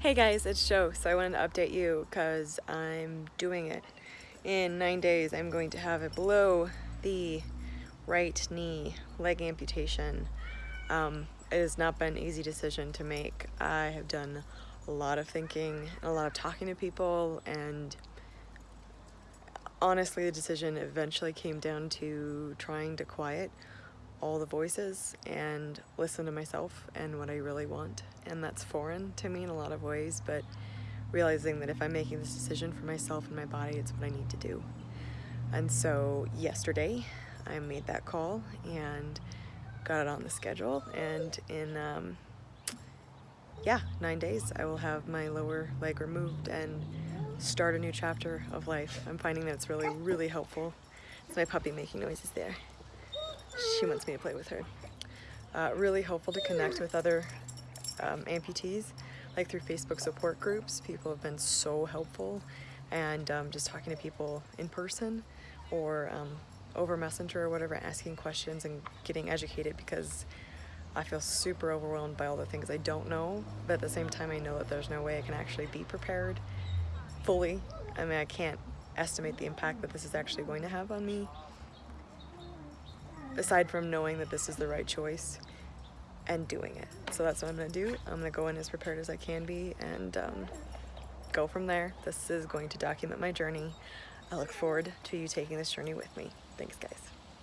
Hey guys, it's Joe. So I wanted to update you because I'm doing it. In nine days, I'm going to have it below the right knee leg amputation. Um, it has not been an easy decision to make. I have done a lot of thinking, a lot of talking to people, and honestly, the decision eventually came down to trying to quiet all the voices and listen to myself and what I really want. And that's foreign to me in a lot of ways, but realizing that if I'm making this decision for myself and my body, it's what I need to do. And so yesterday I made that call and got it on the schedule and in um, yeah, nine days I will have my lower leg removed and start a new chapter of life. I'm finding that it's really, really helpful. It's my puppy making noises there she wants me to play with her. Uh, really helpful to connect with other um, amputees, like through Facebook support groups. People have been so helpful and um, just talking to people in person or um, over messenger or whatever, asking questions and getting educated because I feel super overwhelmed by all the things I don't know, but at the same time I know that there's no way I can actually be prepared fully. I mean, I can't estimate the impact that this is actually going to have on me aside from knowing that this is the right choice and doing it. So that's what I'm gonna do. I'm gonna go in as prepared as I can be and um, go from there. This is going to document my journey. I look forward to you taking this journey with me. Thanks guys.